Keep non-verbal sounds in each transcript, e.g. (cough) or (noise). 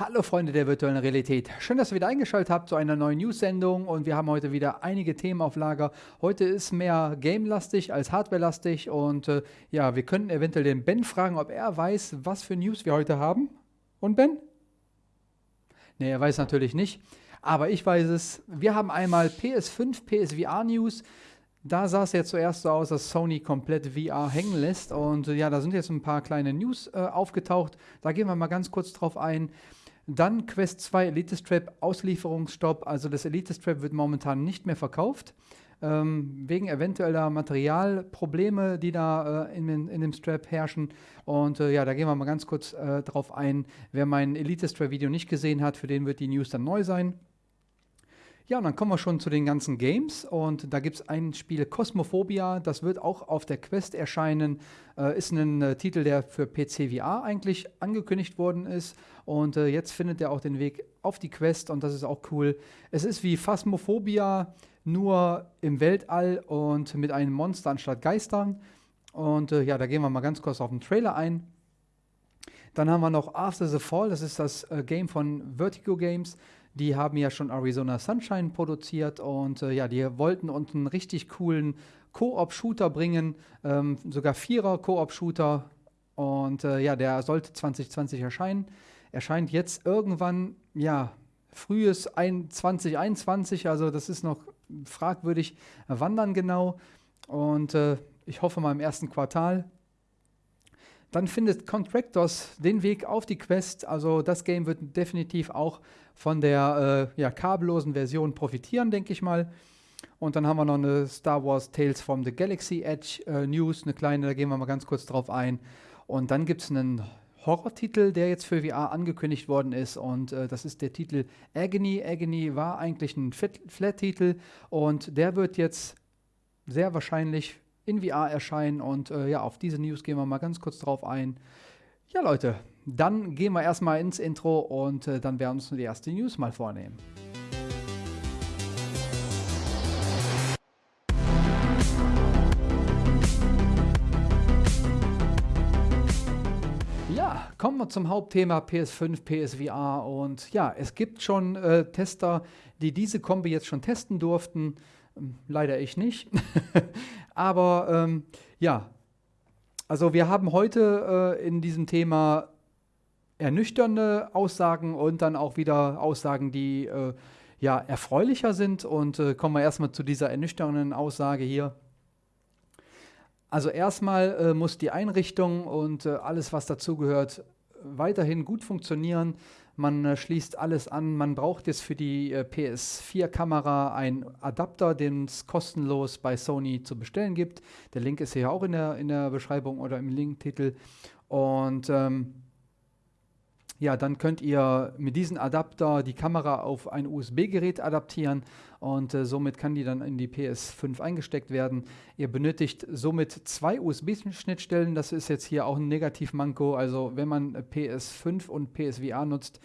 Hallo Freunde der virtuellen Realität. Schön, dass ihr wieder eingeschaltet habt zu einer neuen News-Sendung und wir haben heute wieder einige Themen auf Lager. Heute ist mehr Game-lastig als Hardware-lastig und äh, ja, wir könnten eventuell den Ben fragen, ob er weiß, was für News wir heute haben. Und Ben? Ne, er weiß natürlich nicht, aber ich weiß es. Wir haben einmal PS5, PSVR News. Da sah es ja zuerst so aus, dass Sony komplett VR hängen lässt. Und ja, da sind jetzt ein paar kleine News äh, aufgetaucht. Da gehen wir mal ganz kurz drauf ein. Dann Quest 2 Elite Strap Auslieferungsstopp. Also das Elite Strap wird momentan nicht mehr verkauft. Ähm, wegen eventueller Materialprobleme, die da äh, in, in, dem Strap herrschen. Und äh, ja, da gehen wir mal ganz kurz äh, drauf ein. Wer mein Elite Strap Video nicht gesehen hat, für den wird die News dann neu sein. Ja, und dann kommen wir schon zu den ganzen Games und da gibt es ein Spiel Cosmophobia, das wird auch auf der Quest erscheinen, äh, ist ein äh, Titel, der für PC VR eigentlich angekündigt worden ist und äh, jetzt findet er auch den Weg auf die Quest und das ist auch cool. Es ist wie Phasmophobia, nur im Weltall und mit einem Monster anstatt Geistern und äh, ja, da gehen wir mal ganz kurz auf den Trailer ein. Dann haben wir noch After the Fall, das ist das äh, Game von Vertigo Games. Die haben ja schon Arizona Sunshine produziert und äh, ja, die wollten uns einen richtig coolen Koop-Shooter bringen, ähm, sogar Vierer Koop-Shooter. Und äh, ja, der sollte 2020 erscheinen. Erscheint jetzt irgendwann, ja, frühes 2021, also das ist noch fragwürdig, wann dann genau. Und äh, ich hoffe mal im ersten Quartal. Dann findet Contractors den Weg auf die Quest. Also das Game wird definitiv auch von der äh, ja, kabellosen Version profitieren, denke ich mal. Und dann haben wir noch eine Star Wars Tales from the Galaxy Edge äh, News, eine kleine, da gehen wir mal ganz kurz drauf ein. Und dann gibt es einen Horrortitel, der jetzt für VR angekündigt worden ist. Und äh, das ist der Titel Agony. Agony war eigentlich ein Flat-Titel und der wird jetzt sehr wahrscheinlich in VR erscheinen. Und äh, ja, auf diese News gehen wir mal ganz kurz drauf ein. Ja, Leute, dann gehen wir erstmal ins Intro und äh, dann werden wir uns die erste News mal vornehmen. Ja, kommen wir zum Hauptthema PS5, PSVR und ja, es gibt schon äh, Tester, die diese Kombi jetzt schon testen durften. Ähm, leider ich nicht. (laughs) Aber ähm, ja, also wir haben heute äh, in diesem Thema ernüchternde Aussagen und dann auch wieder Aussagen, die äh, ja erfreulicher sind. Und äh, kommen wir erstmal zu dieser ernüchternden Aussage hier. Also erstmal äh, muss die Einrichtung und äh, alles, was dazugehört, weiterhin gut funktionieren. Man äh, schließt alles an. Man braucht jetzt für die äh, PS4-Kamera einen Adapter, den es kostenlos bei Sony zu bestellen gibt. Der Link ist hier auch in der, in der Beschreibung oder im Linktitel. Und ähm, ja, dann könnt ihr mit diesem Adapter die Kamera auf ein USB-Gerät adaptieren und äh, somit kann die dann in die PS5 eingesteckt werden. Ihr benötigt somit zwei USB-Schnittstellen. Das ist jetzt hier auch ein Negativmanko. Also wenn man PS5 und PSVR nutzt,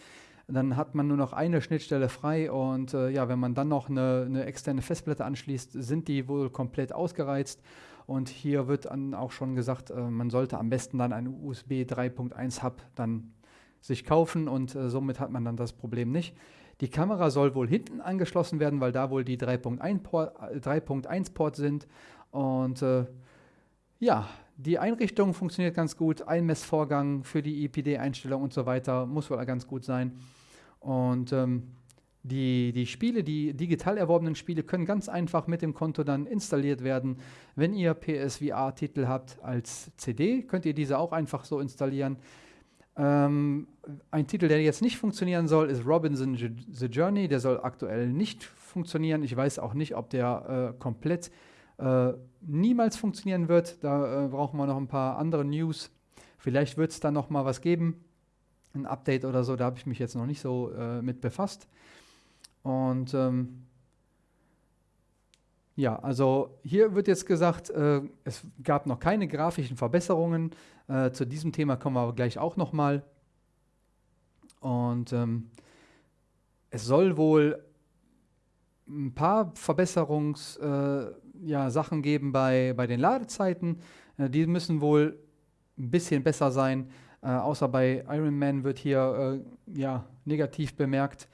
dann hat man nur noch eine Schnittstelle frei und äh, ja, wenn man dann noch eine, eine, externe Festplatte anschließt, sind die wohl komplett ausgereizt. Und hier wird dann auch schon gesagt, äh, man sollte am besten dann einen USB 3.1 Hub dann sich kaufen und äh, somit hat man dann das Problem nicht. Die Kamera soll wohl hinten angeschlossen werden, weil da wohl die 3.1 Port, äh, Port sind. Und äh, ja, die Einrichtung funktioniert ganz gut. Einmessvorgang für die IPD-Einstellung und so weiter muss wohl ganz gut sein. Und ähm, die, die Spiele, die digital erworbenen Spiele, können ganz einfach mit dem Konto dann installiert werden. Wenn ihr PSVR-Titel habt als CD, könnt ihr diese auch einfach so installieren. Ähm, ein Titel, der jetzt nicht funktionieren soll, ist Robinson The Journey. Der soll aktuell nicht funktionieren. Ich weiß auch nicht, ob der äh, komplett äh, niemals funktionieren wird. Da äh, brauchen wir noch ein paar andere News. Vielleicht wird es da noch mal was geben, ein Update oder so. Da habe ich mich jetzt noch nicht so äh, mit befasst. Und ähm, ja, also hier wird jetzt gesagt, äh, es gab noch keine grafischen Verbesserungen. Äh, zu diesem Thema kommen wir aber gleich auch nochmal. Und ähm, es soll wohl ein paar Verbesserungssachen äh, ja, geben bei, bei den Ladezeiten. Äh, die müssen wohl ein bisschen besser sein. Äh, außer bei Iron Man wird hier äh, ja, negativ bemerkt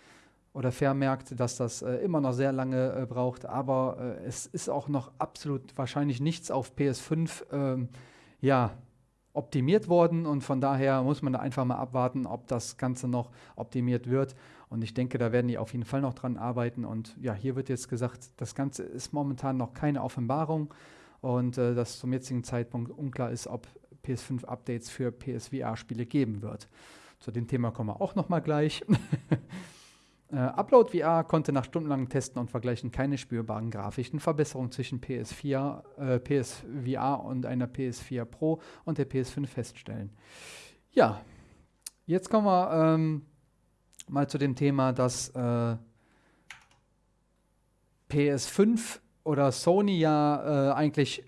oder vermerkt, dass das äh, immer noch sehr lange äh, braucht. Aber es ist auch noch absolut wahrscheinlich nichts auf PS5 ähm, ja, optimiert worden und von daher muss man da einfach mal abwarten, ob das Ganze noch optimiert wird. Und ich denke, da werden die auf jeden Fall noch dran arbeiten. Und ja, hier wird jetzt gesagt, das Ganze ist momentan noch keine Offenbarung und äh, dass zum jetzigen Zeitpunkt unklar ist, ob PS5-Updates für PSVR-Spiele geben wird. Zu dem Thema kommen wir auch noch mal gleich. (laughs) Äh, Upload VR konnte nach stundenlangen Testen und Vergleichen keine spürbaren grafischen Verbesserungen zwischen PS4, äh, PSVR und einer PS4 Pro und der PS5 feststellen. Ja, jetzt kommen wir ähm, mal zu dem Thema, dass äh, PS5 oder Sony ja äh, eigentlich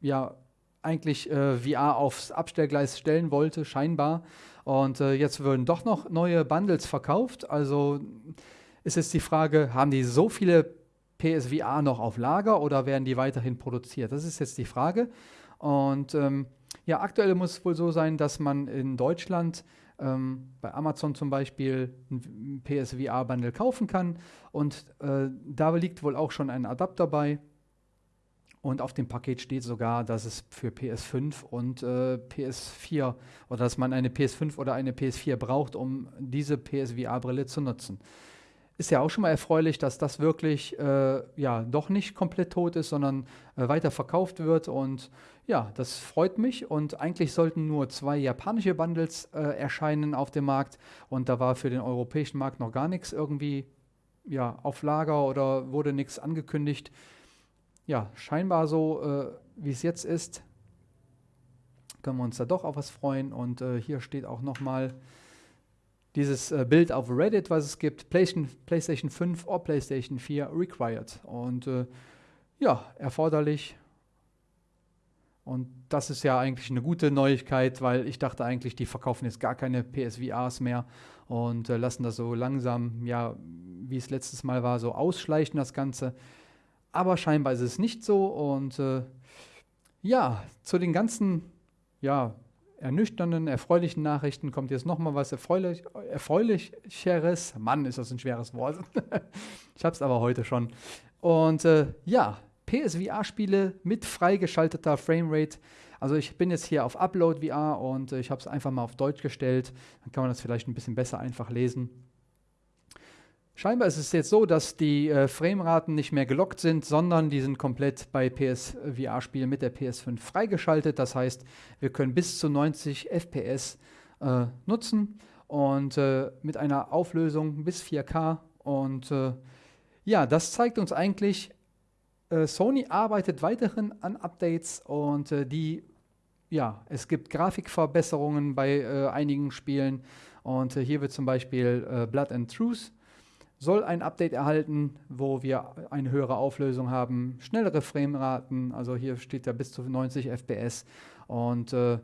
ja eigentlich äh, VR aufs Abstellgleis stellen wollte, scheinbar. Und äh, jetzt würden doch noch neue Bundles verkauft. Also ist jetzt die Frage, haben die so viele PSVR noch auf Lager oder werden die weiterhin produziert? Das ist jetzt die Frage. Und ähm, ja, aktuell muss es wohl so sein, dass man in Deutschland ähm, bei Amazon zum Beispiel ein PSVR-Bundle kaufen kann. Und äh, da liegt wohl auch schon ein Adapter bei und auf dem Paket steht sogar, dass es für PS5 und äh, PS4 oder dass man eine PS5 oder eine PS4 braucht, um diese PSVR-Brille zu nutzen. Ist ja auch schon mal erfreulich, dass das wirklich äh, ja doch nicht komplett tot ist, sondern äh, weiter verkauft wird. Und ja, das freut mich. Und eigentlich sollten nur zwei japanische Bundles äh, erscheinen auf dem Markt. Und da war für den europäischen Markt noch gar nichts irgendwie ja, auf Lager oder wurde nichts angekündigt ja, scheinbar so, äh, wie es jetzt ist, können wir uns da doch auf was freuen. Und äh, hier steht auch nochmal dieses äh, Bild auf Reddit, was es gibt, PlayStation, PlayStation 5 oder PlayStation 4 required. Und äh, ja, erforderlich. Und das ist ja eigentlich eine gute Neuigkeit, weil ich dachte eigentlich, die verkaufen jetzt gar keine PSVRs mehr und äh, lassen das so langsam, ja, wie es letztes Mal war, so ausschleichen, das Ganze. Aber scheinbar ist es nicht so. Und äh, ja, zu den ganzen ja, ernüchternden, erfreulichen Nachrichten kommt jetzt nochmal was Erfreulich, Erfreulicheres. Mann, ist das ein schweres Wort. (laughs) ich habe es aber heute schon. Und äh, ja, PSVR-Spiele mit freigeschalteter Framerate. Also ich bin jetzt hier auf Upload VR und äh, ich habe es einfach mal auf Deutsch gestellt. Dann kann man das vielleicht ein bisschen besser einfach lesen. Scheinbar ist es jetzt so, dass die äh, Frameraten nicht mehr gelockt sind, sondern die sind komplett bei PSVR-Spielen mit der PS5 freigeschaltet. Das heißt, wir können bis zu 90 FPS äh, nutzen und äh, mit einer Auflösung bis 4K. Und äh, ja, das zeigt uns eigentlich, äh, Sony arbeitet weiterhin an Updates und äh, die, ja, es gibt Grafikverbesserungen bei einigen Spielen. Und hier wird zum Beispiel Blood and Truth soll ein Update erhalten, wo wir eine höhere Auflösung haben, schnellere Frameraten, also hier steht ja bis zu 90 FPS und äh,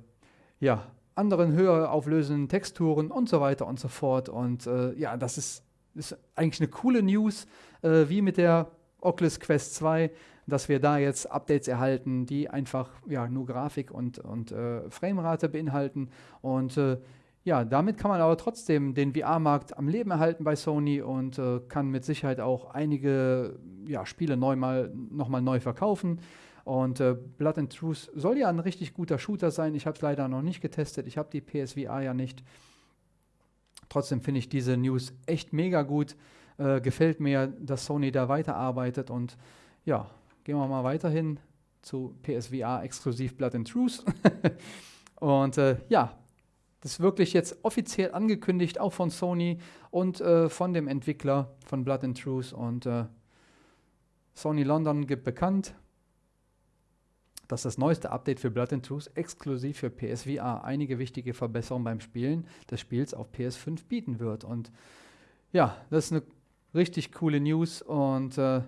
ja, anderen höher auflösenden Texturen und so weiter und so fort. Und äh, ja, das ist, ist, eigentlich eine coole News, äh, wie mit der Oculus Quest 2, dass wir da jetzt Updates erhalten, die einfach ja, nur Grafik und, und äh, Framerate beinhalten. Und äh, ja, damit kann man aber trotzdem den VR-Markt am Leben erhalten bei Sony und äh, kann mit Sicherheit auch einige ja, Spiele neu mal, nochmal neu verkaufen. Und äh, Blood and Truth soll ja ein richtig guter Shooter sein. Ich habe es leider noch nicht getestet. Ich habe die PSVR ja nicht. Trotzdem finde ich diese News echt mega gut. Äh, gefällt mir, dass Sony da weiterarbeitet. Und ja, gehen wir mal weiterhin zu PSVR exklusiv Blood and Truth. (laughs) und äh, ja, das ist wirklich jetzt offiziell angekündigt, auch von Sony und äh, von dem Entwickler von Blood and Truth. Und äh, Sony London gibt bekannt, dass das neueste Update für Blood and Truth exklusiv für PSVR einige wichtige Verbesserungen beim Spielen des Spiels auf PS5 bieten wird. Und ja, das ist eine richtig coole News und äh,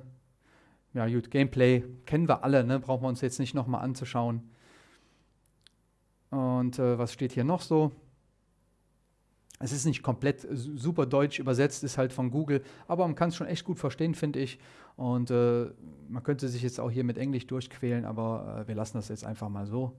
ja, gut, Gameplay kennen wir alle, ne? brauchen wir uns jetzt nicht nochmal anzuschauen. Und äh, was steht hier noch so? Es ist nicht komplett super deutsch übersetzt, ist halt von Google, aber man kann es schon echt gut verstehen, finde ich. Und äh, man könnte sich jetzt auch hier mit Englisch durchquälen, aber äh, wir lassen das jetzt einfach mal so.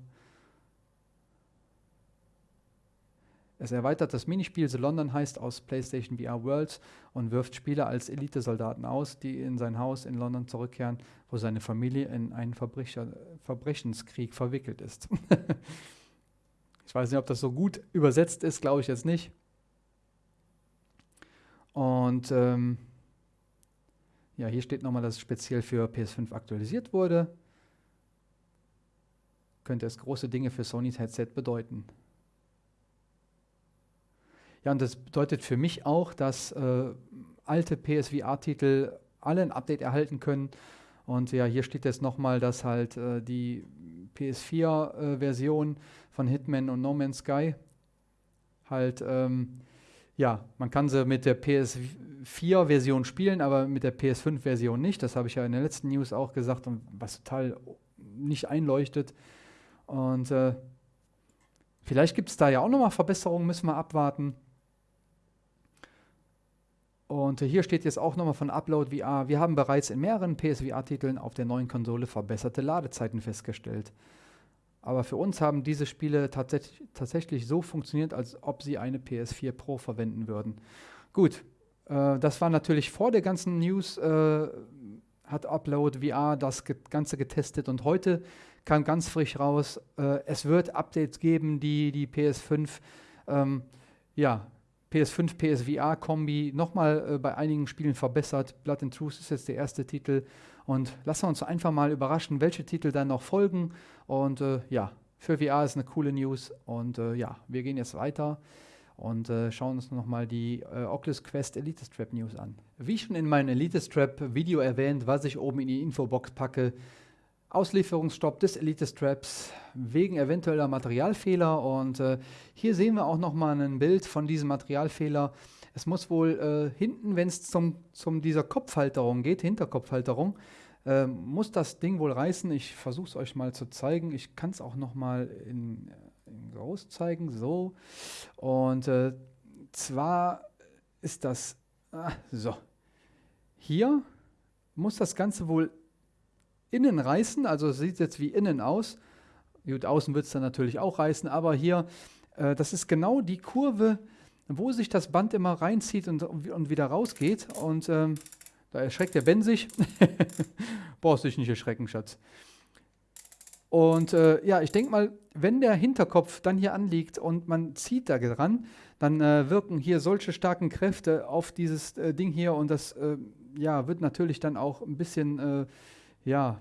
Es erweitert das Minispiel The London heißt aus PlayStation VR Worlds und wirft Spieler als Elitesoldaten aus, die in sein Haus in London zurückkehren, wo seine Familie in einen Verbrecher, Verbrechenskrieg verwickelt ist. (laughs) ich weiß nicht, ob das so gut übersetzt ist, glaube ich jetzt nicht. Und ähm, ja, hier steht nochmal, dass es speziell für PS5 aktualisiert wurde. Könnte es große Dinge für Sonys Headset bedeuten. Ja, und das bedeutet für mich auch, dass äh, alte PSVR-Titel alle ein Update erhalten können. Und ja, hier steht jetzt nochmal, dass halt äh, die PS4-Version äh, von Hitman und No Man's Sky halt, ähm, ja, man kann sie mit der PS4-Version spielen, aber mit der PS5-Version nicht. Das habe ich ja in der letzten News auch gesagt und was total nicht einleuchtet. Und äh, vielleicht gibt es da ja auch nochmal Verbesserungen, müssen wir abwarten. Und hier steht jetzt auch nochmal von Upload VR. Wir haben bereits in mehreren PSVR-Titeln auf der neuen Konsole verbesserte Ladezeiten festgestellt. Aber für uns haben diese Spiele tats tatsächlich so funktioniert, als ob sie eine PS4 Pro verwenden würden. Gut, äh, das war natürlich vor der ganzen News, äh, hat Upload VR das Ganze getestet und heute kam ganz frisch raus, äh, es wird Updates geben, die die PS5 ähm, ja, PS5, PSVR-Kombi nochmal äh, bei einigen Spielen verbessert. Blood and Truth ist jetzt der erste Titel. Und lassen wir uns einfach mal überraschen, welche Titel dann noch folgen. Und äh, ja, für VR ist eine coole News. Und äh, ja, wir gehen jetzt weiter und äh, schauen uns nochmal die äh, Oculus Quest Elite Strap News an. Wie schon in meinem Elite Strap Video erwähnt, was ich oben in die Infobox packe, Auslieferungsstopp des Elite Straps wegen eventueller Materialfehler. Und äh, hier sehen wir auch nochmal ein Bild von diesem Materialfehler. Es muss wohl äh, hinten, wenn es zum, zum dieser Kopfhalterung geht, Hinterkopfhalterung, äh, muss das Ding wohl reißen. Ich versuche es euch mal zu zeigen. Ich kann es auch nochmal in, in groß zeigen. So. Und äh, zwar ist das ah, so. Hier muss das Ganze wohl innen reißen, also sieht jetzt wie innen aus. Gut, außen wird es dann natürlich auch reißen, aber hier, äh, das ist genau die Kurve, wo sich das Band immer reinzieht und, und wieder rausgeht. Und ähm, da erschreckt der Ben sich. (laughs) Brauchst dich nicht erschrecken, Schatz. Und äh, ja, ich denke mal, wenn der Hinterkopf dann hier anliegt und man zieht da dran, dann äh, wirken hier solche starken Kräfte auf dieses äh, Ding hier und das äh, ja, wird natürlich dann auch ein bisschen äh, ja,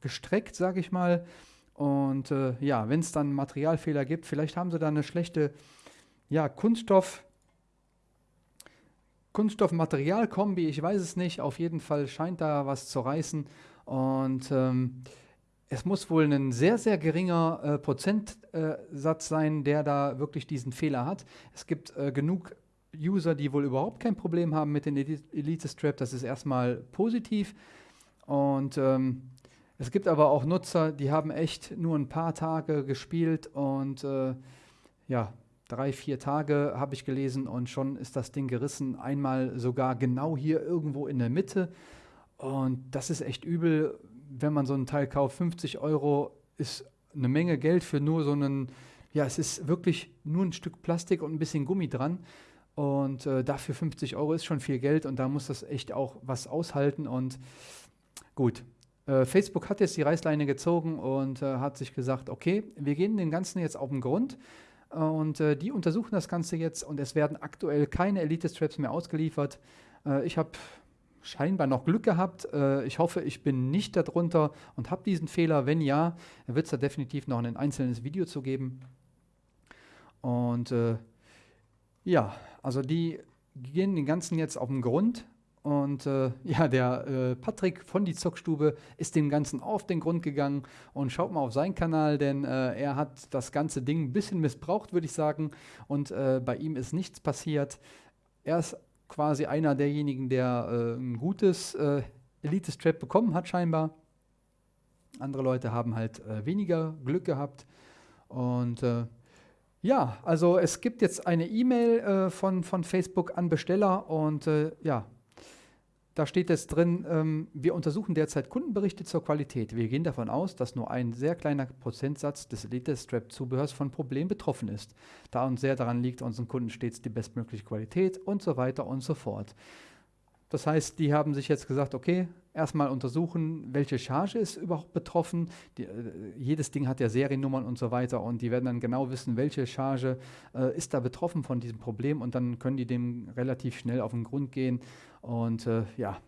gestreckt, sage ich mal. Und äh, ja, wenn es dann Materialfehler gibt, vielleicht haben sie da eine schlechte ja, Kunststoff, Kunststoff-Material-Kombi, ich weiß es nicht. Auf jeden Fall scheint da was zu reißen. Und ähm, es muss wohl ein sehr, sehr geringer äh, Prozentsatz äh, sein, der da wirklich diesen Fehler hat. Es gibt äh, genug User, die wohl überhaupt kein Problem haben mit den Elite Strap. Das ist erstmal positiv. Und ähm, es gibt aber auch Nutzer, die haben echt nur ein paar Tage gespielt und äh, ja, drei, vier Tage habe ich gelesen und schon ist das Ding gerissen. Einmal sogar genau hier irgendwo in der Mitte. Und das ist echt übel, wenn man so ein Teil kauft. 50 Euro ist eine Menge Geld für nur so einen, ja, es ist wirklich nur ein Stück Plastik und ein bisschen Gummi dran. Und äh, dafür 50 Euro ist schon viel Geld und da muss das echt auch was aushalten. Und Gut. Äh, Facebook hat jetzt die Reißleine gezogen und äh, hat sich gesagt, okay, wir gehen dem Ganzen jetzt auf den Grund. Äh, und äh, die untersuchen das Ganze jetzt und es werden aktuell keine Elite-Straps mehr ausgeliefert. Äh, ich habe scheinbar noch Glück gehabt. Äh, ich hoffe, ich bin nicht darunter und habe diesen Fehler. Wenn ja, wird es da definitiv noch ein einzelnes Video zu geben. Und ja, also die gehen den Ganzen jetzt auf den Grund und äh, (laughs) ja, der äh, Patrick von die Zockstube ist dem Ganzen auf den Grund gegangen und schaut mal auf seinen Kanal, denn äh, er hat das ganze Ding ein bisschen missbraucht, würde ich sagen. Und äh, bei ihm ist nichts passiert. Er ist quasi einer derjenigen, der äh, ein gutes äh, Elite-Strap bekommen hat, scheinbar. Andere Leute haben halt weniger Glück gehabt. Und ja, also es gibt jetzt eine E-Mail von, von Facebook an Besteller und ja, da steht jetzt drin, ähm, wir untersuchen derzeit Kundenberichte zur Qualität. Wir gehen davon aus, dass nur ein sehr kleiner Prozentsatz des Elite-Strap-Zubehörs von Problemen betroffen ist, da uns sehr daran liegt, unseren Kunden stets die bestmögliche Qualität und so weiter und so fort. Das heißt, die haben sich jetzt gesagt, okay, erstmal untersuchen, welche Charge ist überhaupt betroffen. Die, äh, jedes Ding hat ja Seriennummern und so weiter und die werden dann genau wissen, welche Charge äh, ist da betroffen von diesem Problem und dann können die dem relativ schnell auf den Grund gehen und äh, ja,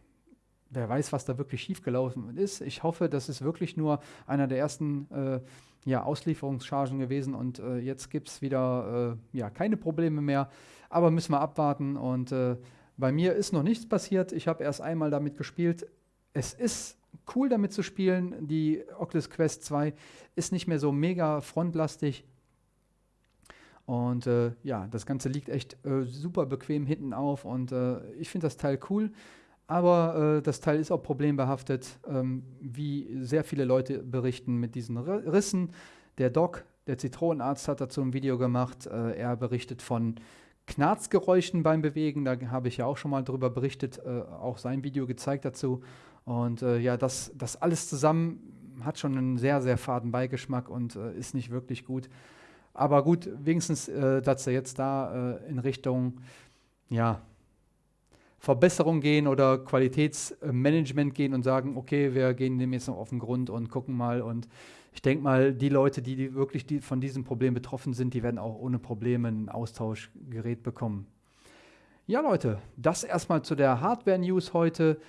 wer weiß, was da wirklich schiefgelaufen ist. Ich hoffe, das ist wirklich nur einer der ersten äh, ja, Auslieferungschargen gewesen und äh, jetzt gibt es wieder äh, ja, keine Probleme mehr, aber müssen wir abwarten und äh, bei mir ist noch nichts passiert. Ich habe erst einmal damit gespielt. Es ist cool damit zu spielen. Die Oculus Quest 2 ist nicht mehr so mega frontlastig. Und äh, ja, das Ganze liegt echt äh, super bequem hinten auf und äh, ich finde das Teil cool. Aber äh, das Teil ist auch problembehaftet, ähm, wie sehr viele Leute berichten mit diesen Rissen. Der Doc, der Zitronenarzt, hat dazu ein Video gemacht. Äh, er berichtet von Knarzgeräuschen beim Bewegen. Da habe ich ja auch schon mal drüber berichtet, äh, auch sein Video gezeigt dazu. Und äh, ja, das, das alles zusammen hat schon einen sehr, sehr faden Beigeschmack und äh, ist nicht wirklich gut. Aber gut, wenigstens, äh, dass er jetzt da äh, in Richtung, ja, Verbesserung gehen oder Qualitätsmanagement gehen und sagen, okay, wir gehen dem jetzt noch auf den Grund und gucken mal und ich denke mal, die Leute, die, die wirklich die von diesem Problem betroffen sind, die werden auch ohne Probleme ein Austauschgerät bekommen. Ja, Leute, das erstmal zu der Hardware-News heute.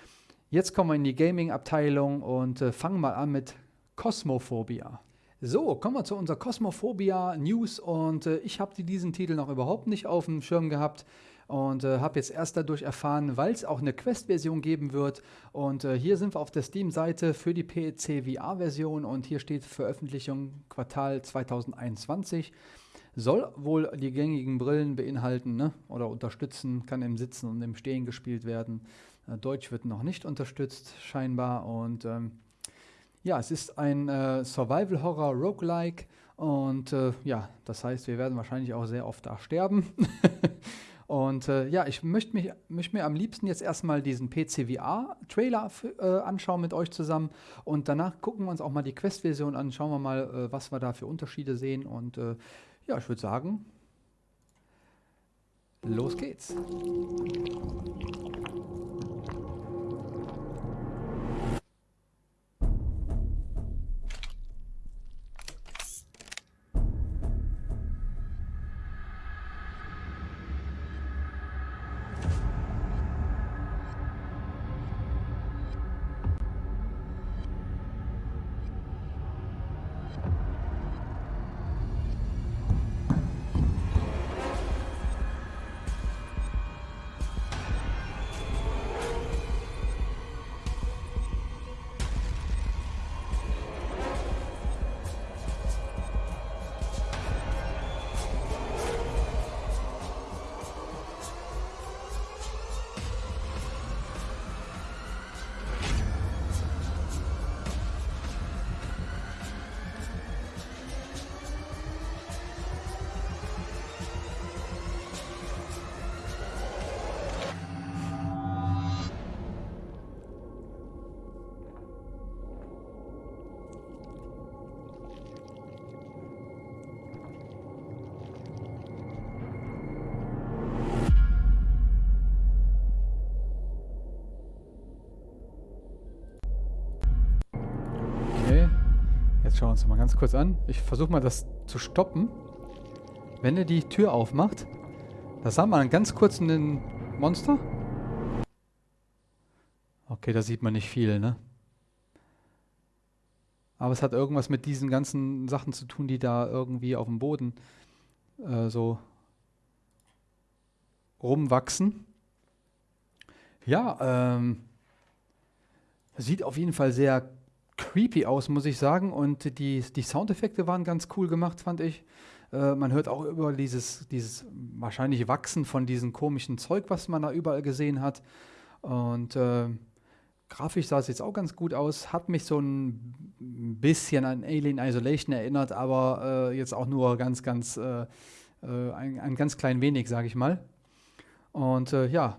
Jetzt kommen wir in die Gaming-Abteilung und äh, fangen mal an mit Cosmophobia. So, kommen wir zu unserer Cosmophobia News und äh, ich habe diesen Titel noch überhaupt nicht auf dem Schirm gehabt und äh, habe jetzt erst dadurch erfahren, weil es auch eine Quest-Version geben wird. Und äh, hier sind wir auf der Steam-Seite für die PC VR-Version und hier steht Veröffentlichung Quartal 2021. Soll wohl die gängigen Brillen beinhalten ne? oder unterstützen, kann im Sitzen und im Stehen gespielt werden. Äh, Deutsch wird noch nicht unterstützt, scheinbar. Und ähm, ja, es ist ein äh, Survival-Horror-Roguelike. Und äh, ja, das heißt, wir werden wahrscheinlich auch sehr oft da sterben. (laughs) Und äh, ja, ich möchte möcht mir am liebsten jetzt erstmal diesen PCVR-Trailer äh, anschauen mit euch zusammen. Und danach gucken wir uns auch mal die Quest-Version an. Schauen wir mal, äh, was wir da für Unterschiede sehen. Und ja, ich würde sagen, los geht's. Schauen wir uns mal ganz kurz an. Ich versuche mal das zu stoppen. Wenn er die Tür aufmacht, da sah man ganz kurz einen Monster. Okay, da sieht man nicht viel, ne? Aber es hat irgendwas mit diesen ganzen Sachen zu tun, die da irgendwie auf dem Boden äh, so rumwachsen. Ja, ähm, sieht auf jeden Fall sehr creepy aus, muss ich sagen. Und die, die Soundeffekte waren ganz cool gemacht, fand ich. Äh, man hört auch über dieses, dieses wahrscheinlich Wachsen von diesem komischen Zeug, was man da überall gesehen hat. Und äh, grafisch sah es jetzt auch ganz gut aus. Hat mich so ein bisschen an Alien Isolation erinnert, aber äh, jetzt auch nur ganz, ganz, äh, äh ein, ein, ganz klein wenig, sage ich mal. Und äh, ja,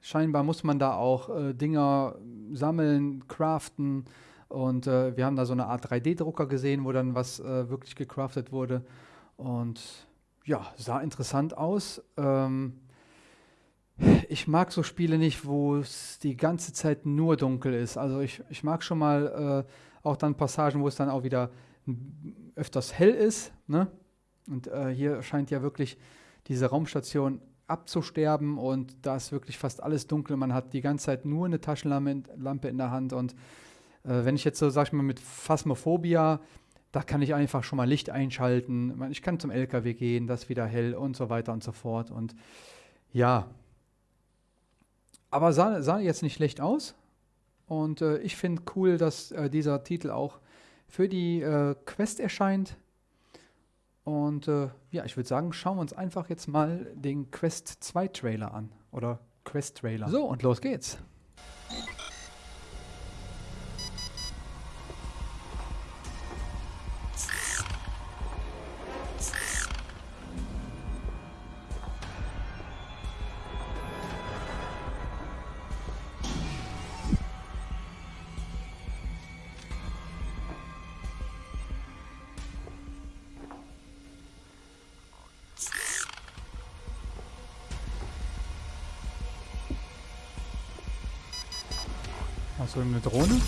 scheinbar muss man da auch Dinger sammeln, craften und äh, wir haben da so eine Art 3D-Drucker gesehen, wo dann was äh, wirklich gecraftet wurde und ja, sah interessant aus. Ähm, ich mag so Spiele nicht, wo es die ganze Zeit nur dunkel ist. Also ich, ich mag schon mal äh, auch dann Passagen, wo es dann auch wieder öfters hell ist. Ne? Und äh, hier scheint ja wirklich diese Raumstation abzusterben und da ist wirklich fast alles dunkel. Man hat die ganze Zeit nur eine Taschenlampe in der Hand und äh, wenn ich jetzt so, sag ich mal, mit Phasmophobia, da kann ich einfach schon mal Licht einschalten. Ich kann zum LKW gehen, das wieder hell und so weiter und so fort. Und ja, aber sah, sah jetzt nicht schlecht aus. Und äh, ich finde cool, dass äh, dieser Titel auch für die äh, Quest erscheint. Und äh, ja, ich würde sagen, schauen wir uns einfach jetzt mal den Quest 2 Trailer an. Oder Quest Trailer. So, und los geht's. Achso, eine Drohne?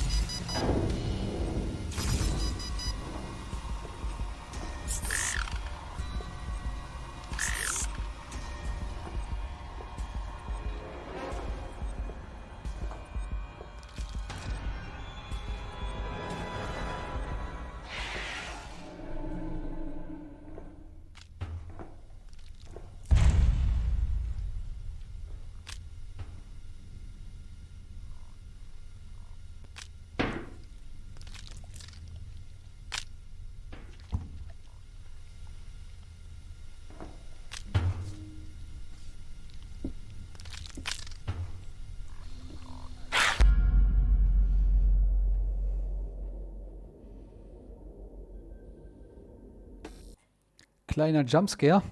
Kleiner Jumpscare.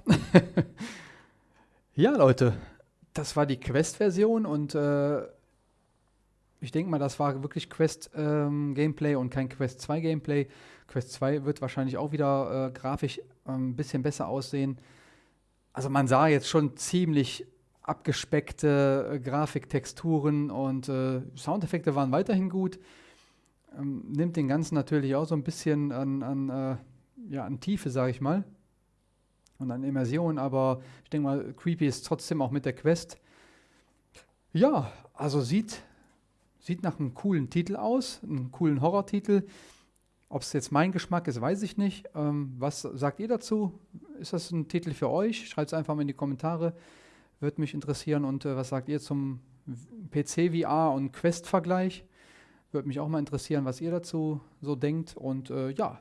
(laughs) ja, Leute, das war die Quest-Version und äh, ich denke mal, das war wirklich Quest-Gameplay ähm, und kein Quest 2 Gameplay. Quest 2 wird wahrscheinlich auch wieder äh, grafisch ein ähm, bisschen besser aussehen. Also man sah jetzt schon ziemlich abgespeckte äh, Grafiktexturen und äh, Soundeffekte waren weiterhin gut. Ähm, nimmt den Ganzen natürlich auch so ein bisschen an, an, äh, ja, an Tiefe, sage ich mal und an Immersion, aber ich denke mal, creepy ist trotzdem auch mit der Quest. Ja, also sieht, sieht nach einem coolen Titel aus, einem coolen Horrortitel. Ob es jetzt mein Geschmack ist, weiß ich nicht. Ähm, was sagt ihr dazu? Ist das ein Titel für euch? Schreibt es einfach mal in die Kommentare. Würde mich interessieren. Und äh, was sagt ihr zum PC-VR und Quest-Vergleich? Würde mich auch mal interessieren, was ihr dazu so denkt. Und äh, ja,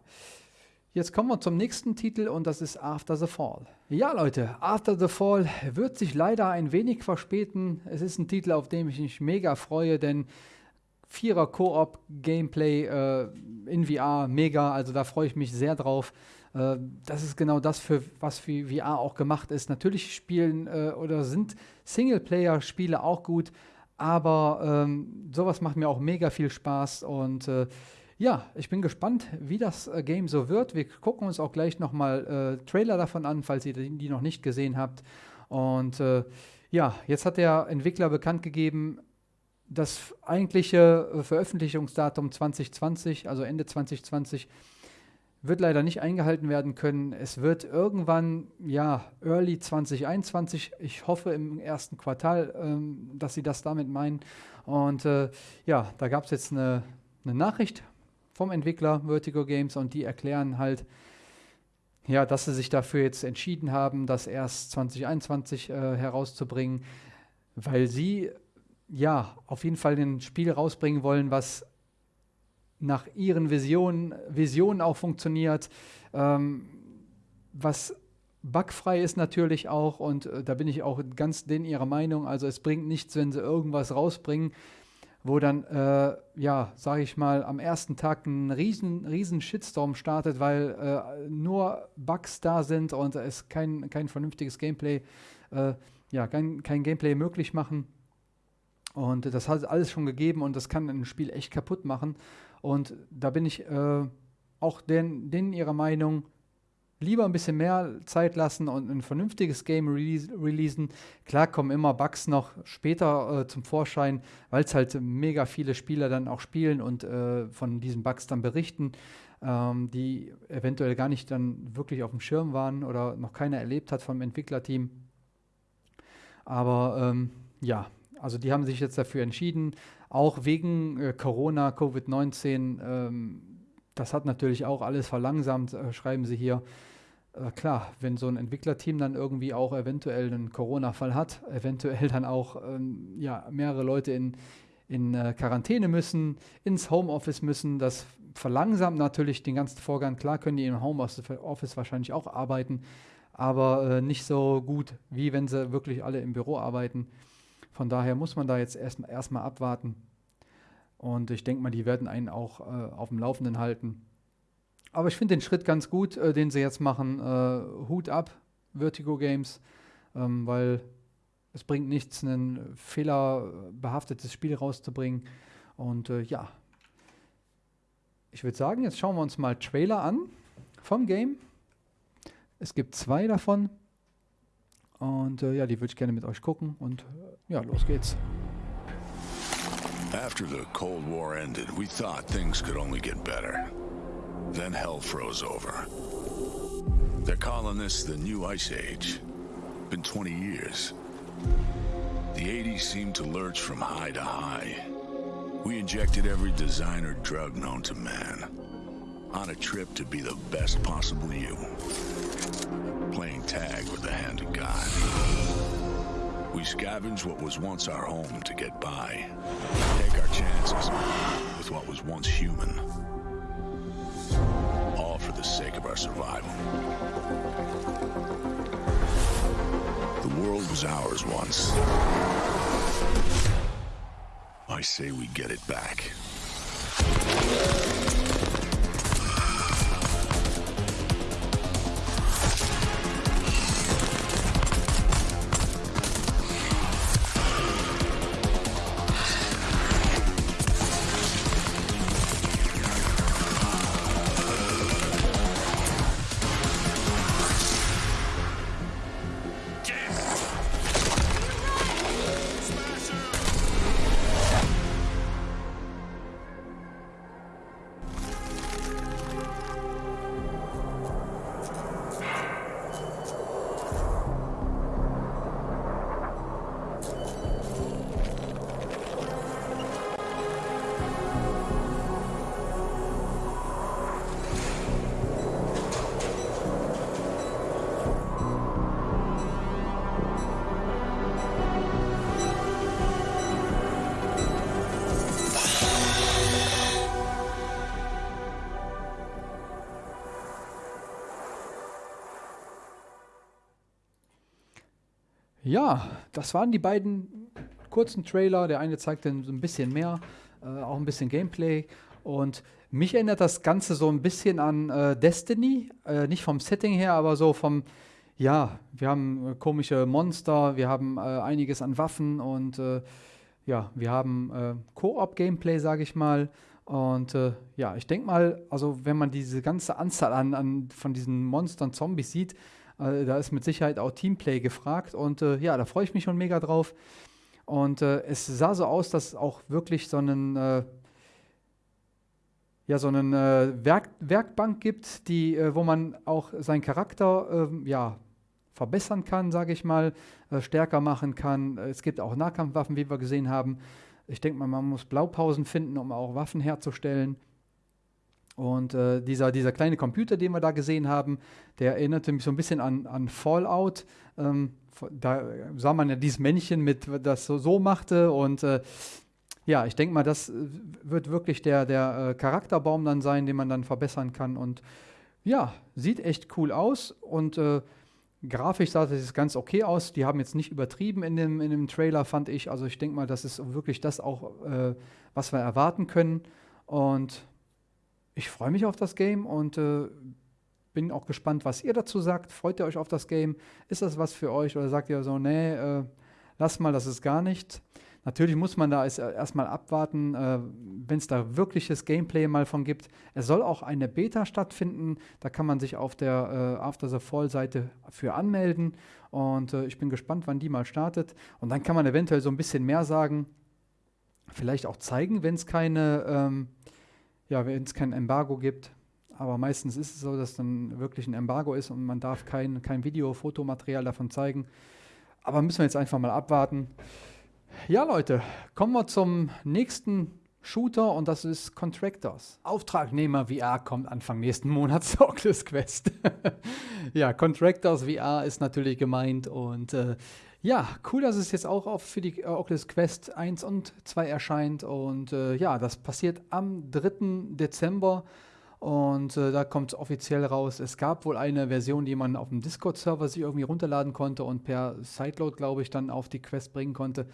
Jetzt kommen wir zum nächsten Titel und das ist After the Fall. Ja, Leute, After the Fall wird sich leider ein wenig verspäten. Es ist ein Titel, auf den ich mich mega freue, denn Vierer Koop Gameplay äh, in VR, mega, also da freue ich mich sehr drauf. Äh, das ist genau das, für was für VR auch gemacht ist. Natürlich spielen äh, oder sind Singleplayer-Spiele auch gut, aber ähm, sowas macht mir auch mega viel Spaß und äh, ja, ich bin gespannt, wie das äh, Game so wird. Wir gucken uns auch gleich nochmal äh, Trailer davon an, falls ihr die noch nicht gesehen habt. Und äh, ja, jetzt hat der Entwickler bekannt gegeben, das eigentliche äh, Veröffentlichungsdatum 2020, also Ende 2020, wird leider nicht eingehalten werden können. Es wird irgendwann, ja, early 2021, ich hoffe im ersten Quartal, ähm, dass sie das damit meinen. Und äh, ja, da gab es jetzt eine, eine Nachricht vom Entwickler Vertigo Games und die erklären halt, ja, dass sie sich dafür jetzt entschieden haben, das erst 2021 äh, herauszubringen, weil sie ja auf jeden Fall ein Spiel rausbringen wollen, was nach ihren Visionen, Visionen auch funktioniert, ähm, was bugfrei ist natürlich auch und äh, da bin ich auch ganz in ihrer Meinung. Also es bringt nichts, wenn sie irgendwas rausbringen, wo dann, äh, ja, sage ich mal, am ersten Tag ein riesen, riesen Shitstorm startet, weil äh, nur Bugs da sind und es kein, kein vernünftiges Gameplay, äh, ja, kein, kein Gameplay möglich machen. Und das hat alles schon gegeben und das kann ein Spiel echt kaputt machen. Und da bin ich äh, auch denen, denen ihrer Meinung, lieber ein bisschen mehr Zeit lassen und ein vernünftiges Game release, releasen. Klar kommen immer Bugs noch später äh, zum Vorschein, weil es halt mega viele Spieler dann auch spielen und äh, von diesen Bugs dann berichten, ähm, die eventuell gar nicht dann wirklich auf dem Schirm waren oder noch keiner erlebt hat vom Entwicklerteam. Aber ähm, ja, also die haben sich jetzt dafür entschieden, auch wegen äh, Corona, Covid-19. Ähm, das hat natürlich auch alles verlangsamt, äh, schreiben sie hier. Äh, klar, wenn so ein Entwicklerteam dann irgendwie auch eventuell einen Corona-Fall hat, eventuell dann auch ähm, ja, mehrere Leute in, in äh, Quarantäne müssen, ins Homeoffice müssen, das verlangsamt natürlich den ganzen Vorgang. Klar können die im Homeoffice wahrscheinlich auch arbeiten, aber äh, nicht so gut, wie wenn sie wirklich alle im Büro arbeiten. Von daher muss man da jetzt erstmal erst abwarten. Und ich denke mal, die werden einen auch äh, auf dem Laufenden halten. Aber ich finde den Schritt ganz gut, äh, den sie jetzt machen. Äh, Hut ab, Vertigo Games, ähm, weil es bringt nichts, ein fehlerbehaftetes Spiel rauszubringen. Und äh, ja, ich würde sagen, jetzt schauen wir uns mal Trailer an vom Game. Es gibt zwei davon. Und äh, ja, die würde ich gerne mit euch gucken. Und ja, los geht's. After the Cold War ended, we thought things could only get better. Then hell froze over. They're calling this the New Ice Age. Been 20 years. The 80s seemed to lurch from high to high. We injected every designer drug known to man. On a trip to be the best possible you. Playing tag with the hand of God. We scavenge what was once our home to get by. Take our chances with what was once human. The sake of our survival. The world was ours once. I say we get it back. Ja, das waren die beiden kurzen Trailer. Der eine zeigte ein bisschen mehr, äh, auch ein bisschen Gameplay. Und mich erinnert das Ganze so ein bisschen an äh, Destiny. Äh, nicht vom Setting her, aber so vom, ja, wir haben äh, komische Monster, wir haben äh, einiges an Waffen und äh, ja, wir haben Koop-Gameplay, sage ich mal. Und ja, ich denke mal, also wenn man diese ganze Anzahl an, an von diesen Monstern, Zombies sieht, äh, da ist mit Sicherheit auch Teamplay gefragt und äh, ja, da freue ich mich schon mega drauf. Und äh, es sah so aus, dass auch wirklich so einen äh, ja, so einen äh, Werk Werkbank gibt, die, äh, wo man auch seinen Charakter ähm, ja, verbessern kann, sage ich mal, stärker machen kann. Es gibt auch Nahkampfwaffen, wie wir gesehen haben. Ich denke mal, man muss Blaupausen finden, um auch Waffen herzustellen. Und äh, dieser, dieser kleine Computer, den wir da gesehen haben, der erinnerte mich so ein bisschen an, an Fallout. Ähm, da sah man ja dieses Männchen mit, das so, so machte. Und äh, ja, ich denke mal, das äh, wird wirklich der, der äh, Charakterbaum dann sein, den man dann verbessern kann. Und ja, sieht echt cool aus. Und äh, grafisch sah das ganz okay aus. Die haben jetzt nicht übertrieben in dem, in dem Trailer, fand ich. Also ich denke mal, das ist wirklich das auch, äh, was wir erwarten können. Und ich freue mich auf das Game und äh, bin auch gespannt, was ihr dazu sagt. Freut ihr euch auf das Game? Ist das was für euch oder sagt ihr so, nee, äh, lass mal, das ist gar nicht. Natürlich muss man da erstmal abwarten, äh, wenn es da wirkliches Gameplay mal von gibt. Es soll auch eine Beta stattfinden. Da kann man sich auf der äh, After the Fall-Seite für anmelden. Und äh, ich bin gespannt, wann die mal startet. Und dann kann man eventuell so ein bisschen mehr sagen. Vielleicht auch zeigen, wenn es keine, ähm, ja, wenn es kein Embargo gibt. Aber meistens ist es so, dass dann wirklich ein Embargo ist und man darf kein, kein Video, Fotomaterial davon zeigen. Aber müssen wir jetzt einfach mal abwarten. Ja, Leute, kommen wir zum nächsten Shooter und das ist Contractors. Auftragnehmer VR kommt Anfang nächsten Monats (laughs) zur Oculus Quest. (laughs) ja, Contractors VR ist natürlich gemeint und äh, ja, cool, dass es jetzt auch auf für die äh, Oculus Quest 1 und 2 erscheint und äh, ja, das passiert am 3. Dezember und äh, da kommt es offiziell raus. Es gab wohl eine Version, die man auf dem Discord-Server sich irgendwie runterladen konnte und per Sideload, glaube ich, dann auf die Quest bringen konnte.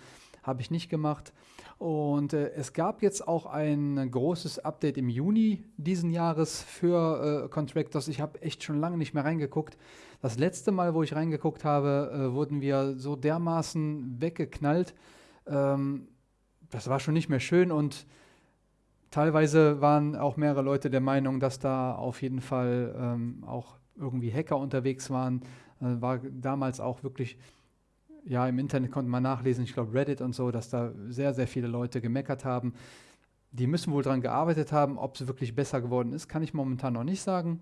Habe ich nicht gemacht. Und äh, es gab jetzt auch ein großes Update im Juni diesen Jahres für äh, Contractors. Ich habe echt schon lange nicht mehr reingeguckt. Das letzte Mal, wo ich reingeguckt habe, äh, wurden wir so dermaßen weggeknallt. Ähm, das war schon nicht mehr schön und teilweise waren auch mehrere Leute der Meinung, dass da auf jeden Fall ähm, auch irgendwie Hacker unterwegs waren. Äh, war damals auch wirklich ja, im Internet konnte man nachlesen, ich glaube Reddit und so, dass da sehr, sehr viele Leute gemeckert haben. Die müssen wohl daran gearbeitet haben. Ob es wirklich besser geworden ist, kann ich momentan noch nicht sagen.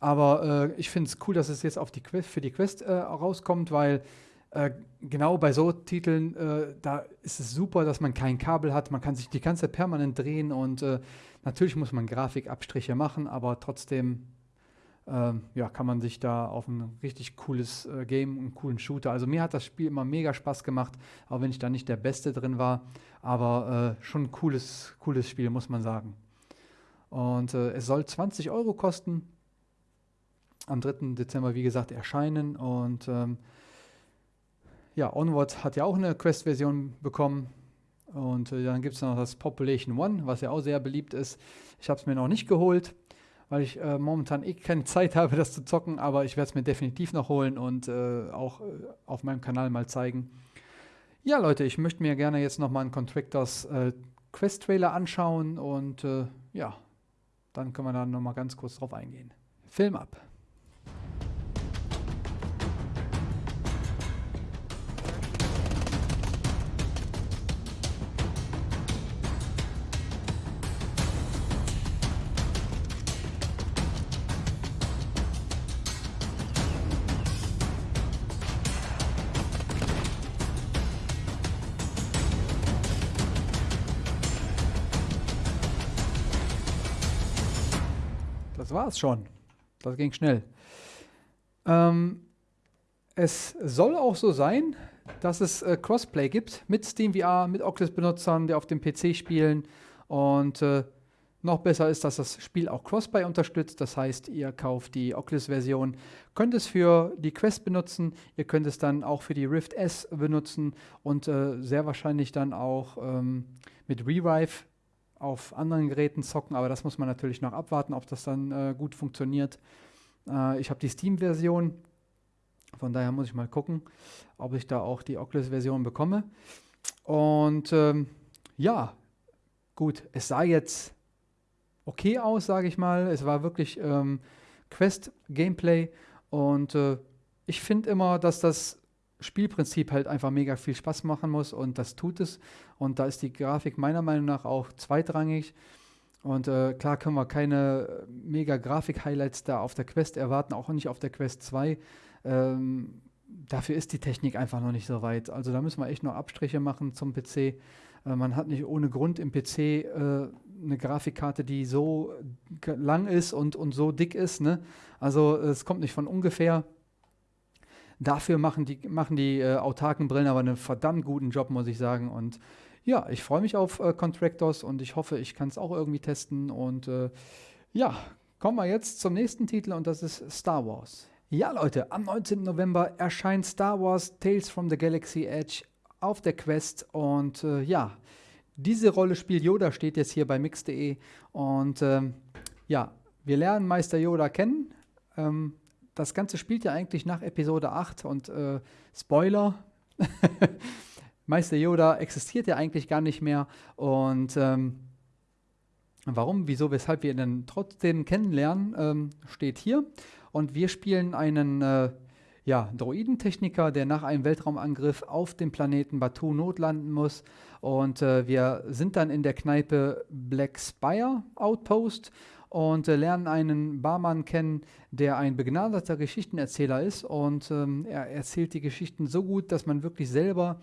Aber äh, ich finde es cool, dass es jetzt auf die Quest, für die Quest äh, rauskommt, weil äh, genau bei so Titeln, äh, da ist es super, dass man kein Kabel hat. Man kann sich die ganze Zeit permanent drehen und äh, natürlich muss man Grafikabstriche machen, aber trotzdem ja, kann man sich da auf ein richtig cooles äh, Game, einen coolen Shooter. Also mir hat das Spiel immer mega Spaß gemacht, auch wenn ich da nicht der Beste drin war. Aber äh, schon ein cooles, cooles Spiel, muss man sagen. Und äh, es soll 20 Euro kosten. Am 3. Dezember, wie gesagt, erscheinen. Und ähm, ja, Onward hat ja auch eine Quest-Version bekommen. Und äh, dann gibt es noch das Population One, was ja auch sehr beliebt ist. Ich habe es mir noch nicht geholt weil ich äh, momentan eh keine Zeit habe, das zu zocken, aber ich werde es mir definitiv noch holen und äh, auch äh, auf meinem Kanal mal zeigen. Ja, Leute, ich möchte mir gerne jetzt nochmal einen Contractors äh, Quest Trailer anschauen und äh, ja, dann können wir da nochmal ganz kurz drauf eingehen. Film ab. War's schon. Das ging schnell. Ähm, es soll auch so sein, dass es äh, Crossplay gibt mit SteamVR, mit Oculus-Benutzern, die auf dem PC spielen. Und äh, noch besser ist, dass das Spiel auch Crossplay unterstützt. Das heißt, ihr kauft die Oculus-Version, könnt es für die Quest benutzen, ihr könnt es dann auch für die Rift S benutzen und äh, sehr wahrscheinlich dann auch ähm, mit Revive auf anderen Geräten zocken, aber das muss man natürlich noch abwarten, ob das dann äh, gut funktioniert. Äh, ich habe die Steam-Version, von daher muss ich mal gucken, ob ich da auch die Oculus-Version bekomme. Und ähm, ja, gut, es sah jetzt okay aus, sage ich mal. Es war wirklich ähm, Quest-Gameplay und äh, ich finde immer, dass das Spielprinzip halt einfach mega viel Spaß machen muss und das tut es. Und da ist die Grafik meiner Meinung nach auch zweitrangig. Und äh, klar können wir keine mega Grafik-Highlights da auf der Quest erwarten, auch nicht auf der Quest 2. Ähm, dafür ist die Technik einfach noch nicht so weit. Also da müssen wir echt noch Abstriche machen zum PC. Äh, man hat nicht ohne Grund im PC äh, eine Grafikkarte, die so lang ist und, und so dick ist. Ne? Also es kommt nicht von ungefähr. Dafür machen die, machen die äh, autarken Brillen aber einen verdammt guten Job, muss ich sagen. Und ja, ich freue mich auf äh, Contractors und ich hoffe, ich kann es auch irgendwie testen. Und äh, ja, kommen wir jetzt zum nächsten Titel und das ist Star Wars. Ja, Leute, am 19. November erscheint Star Wars Tales from the Galaxy Edge auf der Quest und äh, ja, diese Rolle spielt Yoda, steht jetzt hier bei mix.de und ähm, ja, wir lernen Meister Yoda kennen. Ähm, das Ganze spielt ja eigentlich nach Episode 8 und äh, Spoiler, (laughs) Meister Yoda existiert ja eigentlich gar nicht mehr. Und ähm, warum, wieso, weshalb wir ihn dann trotzdem kennenlernen, ähm, steht hier. Und wir spielen einen äh, ja, Droidentechniker, der nach einem Weltraumangriff auf dem Planeten Batu notlanden muss. Und äh, wir sind dann in der Kneipe Black Spire Outpost und äh, lernen einen Barmann kennen, der ein begnadeter Geschichtenerzähler ist. Und ähm, er erzählt die Geschichten so gut, dass man wirklich selber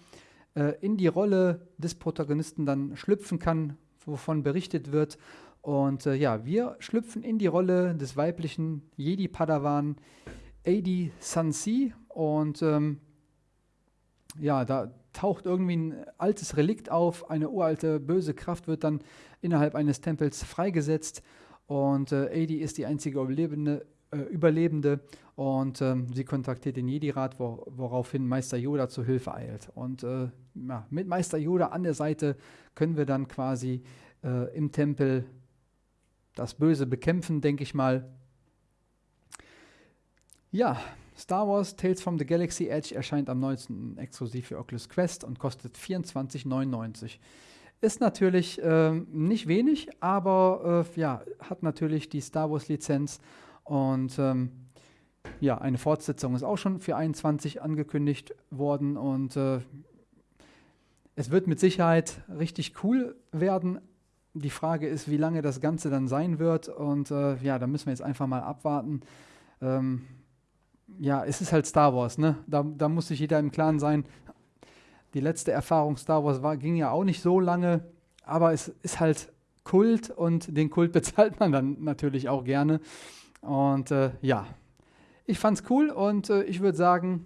äh, in die Rolle des Protagonisten dann schlüpfen kann, wovon berichtet wird. Und äh, ja, wir schlüpfen in die Rolle des weiblichen Jedi-Padawan Adi Sansi und ähm, ja, da taucht irgendwie ein altes Relikt auf, eine uralte böse Kraft wird dann innerhalb eines Tempels freigesetzt und äh, Adi ist die einzige Überlebende, äh, Überlebende und ähm, sie kontaktiert den Jedi-Rat, wo, woraufhin Meister Yoda zu Hilfe eilt. Und äh, ja, mit Meister Yoda an der Seite können wir dann quasi äh, im Tempel das Böse bekämpfen, denke ich mal. Ja, Star Wars Tales from the Galaxy Edge erscheint am 19. exklusiv für Oculus Quest und kostet 24,99. Ist natürlich äh, nicht wenig, aber äh, ja, hat natürlich die Star Wars Lizenz und ähm, ja, eine Fortsetzung ist auch schon für 21 angekündigt worden und äh, es wird mit Sicherheit richtig cool werden. Die Frage ist, wie lange das Ganze dann sein wird und äh, ja, da müssen wir jetzt einfach mal abwarten. Ähm, ja, es ist halt Star Wars, ne? Da, da muss sich jeder im Klaren sein. Die letzte Erfahrung Star Wars war, ging ja auch nicht so lange, aber es ist halt Kult und den Kult (laughs) bezahlt man dann natürlich auch gerne. Und äh, ja, ich fand's cool und äh, ich würde sagen,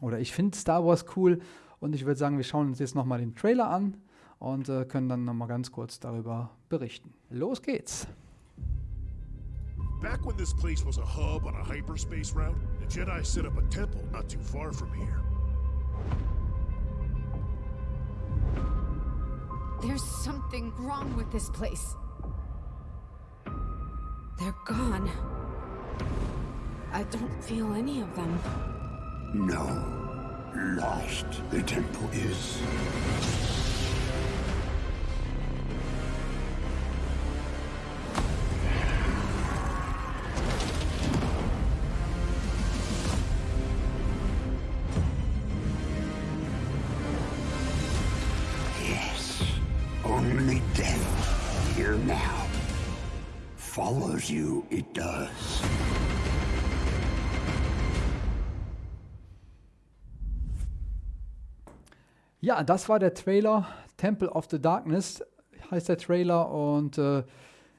oder ich finde Star Wars cool und ich würde sagen, wir schauen uns jetzt nochmal den Trailer an und äh, können dann nochmal ganz kurz darüber berichten. Los geht's! Back when this place was a hub on a hyperspace route, the Jedi set up a temple not too far from here. There's something wrong with this place. They're gone. I don't feel any of them. No. Lost the temple is. Now. Follows you, it does. Ja, das war der Trailer. Temple of the Darkness heißt der Trailer. Und äh,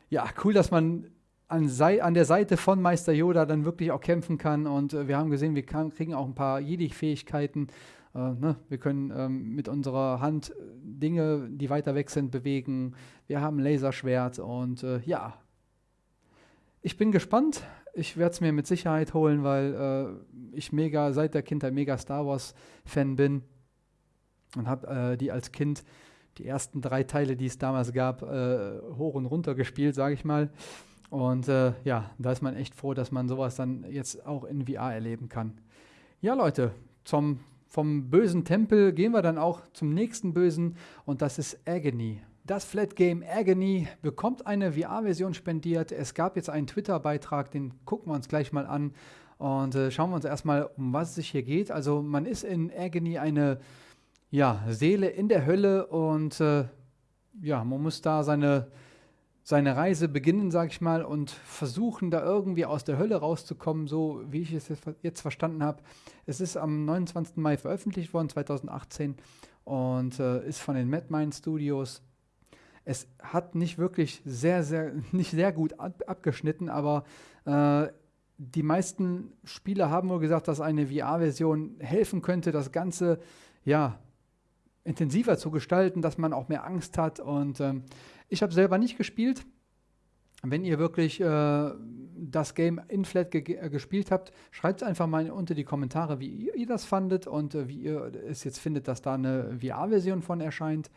ja, cool, dass man an, an der Seite von Meister Yoda dann wirklich auch kämpfen kann. Und äh, wir haben gesehen, wir kann, kriegen auch ein paar Jedi-Fähigkeiten. Äh, ne? Wir können ähm, mit unserer Hand Dinge, die weiter weg sind, bewegen. Wir haben Laserschwert. Und äh, ja, ich bin gespannt. Ich werde es mir mit Sicherheit holen, weil äh, ich mega seit der Kindheit mega Star Wars-Fan bin und habe äh, die als Kind die ersten drei Teile, die es damals gab, äh, hoch und runter gespielt, sage ich mal. Und äh, ja, da ist man echt froh, dass man sowas dann jetzt auch in VR erleben kann. Ja, Leute, zum, vom bösen Tempel gehen wir dann auch zum nächsten bösen und das ist Agony. Das Flat Game Agony bekommt eine VR-Version spendiert. Es gab jetzt einen Twitter-Beitrag, den gucken wir uns gleich mal an und äh, schauen wir uns erstmal, um was es sich hier geht. Also man ist in Agony eine ja, Seele in der Hölle und äh, ja, man muss da seine, seine Reise beginnen, sag ich mal, und versuchen, da irgendwie aus der Hölle rauszukommen, so wie ich es jetzt verstanden habe. Es ist am 29. Mai veröffentlicht worden, 2018, und äh, ist von den Madmine Studios. Es hat nicht wirklich sehr, sehr, (laughs) nicht sehr gut ab, abgeschnitten, aber äh, die meisten Spieler haben wohl gesagt, dass eine VR-Version helfen könnte, das Ganze ja intensiver zu gestalten, dass man auch mehr Angst hat. Und ähm, ich habe selber nicht gespielt. Wenn ihr wirklich äh, das Game in Flat ge äh, gespielt habt, schreibt einfach mal unter die Kommentare, wie ihr, ihr das fandet und äh, wie ihr es jetzt findet, dass da eine VR-Version von erscheint.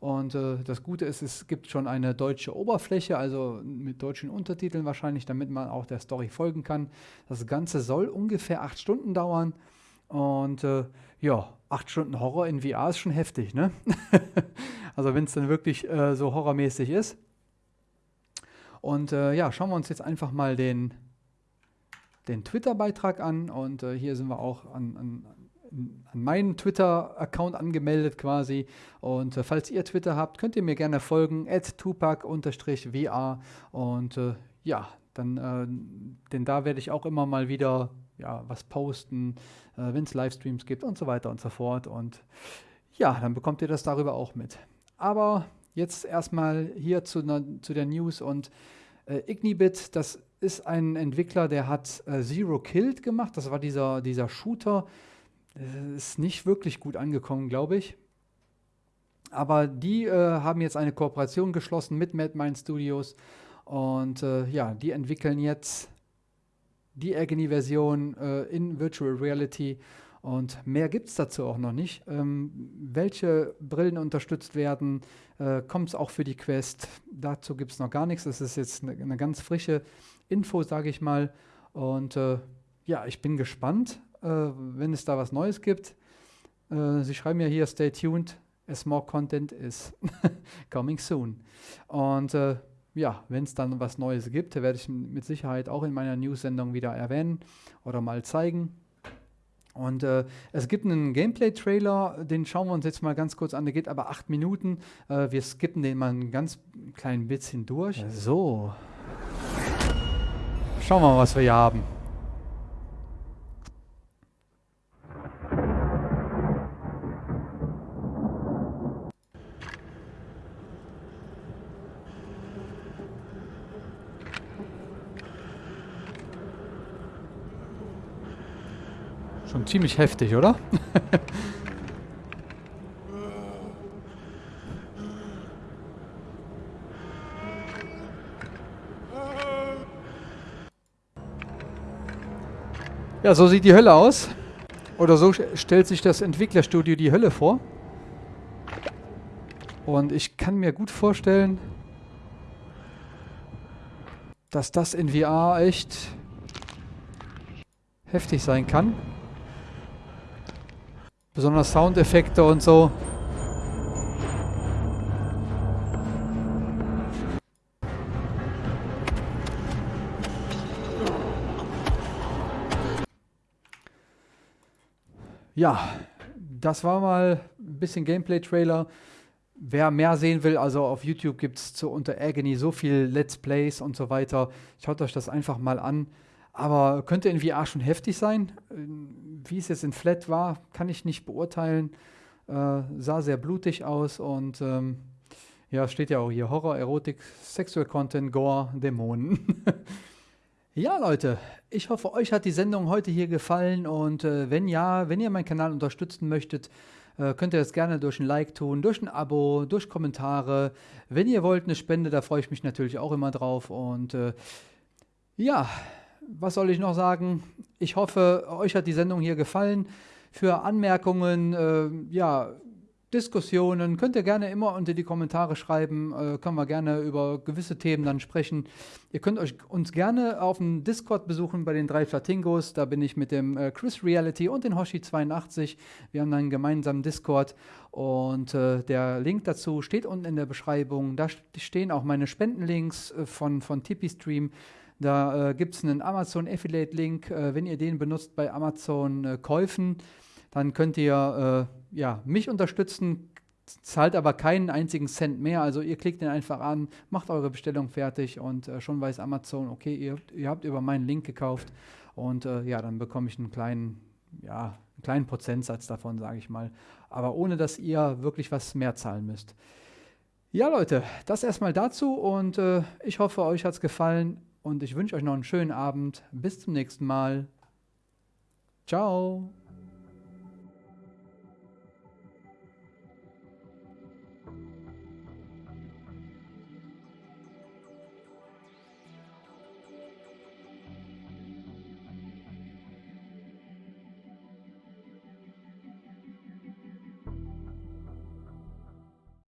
Und äh, das Gute ist, es gibt schon eine deutsche Oberfläche, also mit deutschen Untertiteln wahrscheinlich, damit man auch der Story folgen kann. Das Ganze soll ungefähr acht Stunden dauern. Und äh, ja, acht Stunden Horror in VR ist schon heftig, ne? (laughs) also wenn es dann wirklich äh, so horrormäßig ist. Und äh, ja, schauen wir uns jetzt einfach mal den, den Twitter-Beitrag an. Und äh, hier sind wir auch an, an, an meinen Twitter-Account angemeldet quasi. Und äh, falls ihr Twitter habt, könnt ihr mir gerne folgen, at tupac-vr. Und äh, ja, dann, denn da werde ich auch immer mal wieder ja, was posten, äh, wenn es Livestreams gibt und so weiter und so fort. Und ja, dann bekommt ihr das darüber auch mit. Aber jetzt erstmal hier zu, zu der News und äh, Ignibit, das ist ein Entwickler, der hat äh, Zero Killed gemacht. Das war dieser, dieser Shooter. Das ist nicht wirklich gut angekommen, glaube ich. Aber die äh, haben jetzt eine Kooperation geschlossen mit Madmind Studios. Und äh, ja, die entwickeln jetzt die Agony-Version äh, in Virtual Reality. Und mehr gibt es dazu auch noch nicht. Ähm, welche Brillen unterstützt werden, äh, kommt es auch für die Quest. Dazu gibt es noch gar nichts. Das ist jetzt eine, eine ganz frische Info, sage ich mal. Und äh, ja, ich bin gespannt, äh, wenn es da was Neues gibt. Äh, Sie schreiben ja hier, stay tuned, as more content is (laughs) coming soon. Und äh, ja, wenn es dann was Neues gibt, werde ich mit Sicherheit auch in meiner News-Sendung wieder erwähnen oder mal zeigen. Und äh, es gibt einen Gameplay-Trailer, den schauen wir uns jetzt mal ganz kurz an. Der geht aber acht Minuten. Äh, wir skippen den mal ein ganz klein bisschen durch. So. Schauen wir mal, was wir hier haben. Ziemlich heftig, oder? (laughs) ja, so sieht die Hölle aus. Oder so stellt sich das Entwicklerstudio die Hölle vor. Und ich kann mir gut vorstellen, dass das in VR echt heftig sein kann. Besonders Soundeffekte und so. Ja, das war mal ein bisschen Gameplay-Trailer. Wer mehr sehen will, also auf YouTube gibt es unter Agony so viel Let's Plays und so weiter. Schaut euch das einfach mal an. Aber könnte in VR schon heftig sein. Wie es jetzt in Flat war, kann ich nicht beurteilen. Äh, sah sehr blutig aus und ähm, ja, steht ja auch hier Horror, Erotik, Sexual Content, Gore, Dämonen. (laughs) ja, Leute, ich hoffe, euch hat die Sendung heute hier gefallen und äh, wenn ja, wenn ihr meinen Kanal unterstützen möchtet, äh, könnt ihr das gerne durch ein Like tun, durch ein Abo, durch Kommentare. Wenn ihr wollt, eine Spende, da freue ich mich natürlich auch immer drauf und äh, ja, was soll ich noch sagen? Ich hoffe, euch hat die Sendung hier gefallen. Für Anmerkungen, äh, ja, Diskussionen könnt ihr gerne immer unter die Kommentare schreiben. Äh, können wir gerne über gewisse Themen dann sprechen. Ihr könnt euch uns gerne auf dem Discord besuchen bei den drei Flatingos. Da bin ich mit dem äh, Chris Reality und den Hoshi82. Wir haben einen gemeinsamen Discord und äh, der Link dazu steht unten in der Beschreibung. Da stehen auch meine Spendenlinks äh, von, von Tipeee Stream. Da äh, gibt es einen Amazon Affiliate Link. Äh, wenn ihr den benutzt bei Amazon äh, Käufen, dann könnt ihr äh, ja, mich unterstützen, zahlt aber keinen einzigen Cent mehr. Also ihr klickt den einfach an, macht eure Bestellung fertig und äh, schon weiß Amazon, okay, ihr, ihr, habt über meinen Link gekauft und äh, ja, dann bekomme ich einen kleinen, ja, einen kleinen Prozentsatz davon, sage ich mal. Aber ohne, dass ihr wirklich was mehr zahlen müsst. Ja, Leute, das erstmal dazu und ich hoffe, euch hat es gefallen und ich wünsche euch noch einen schönen Abend. Bis zum nächsten Mal. Ciao.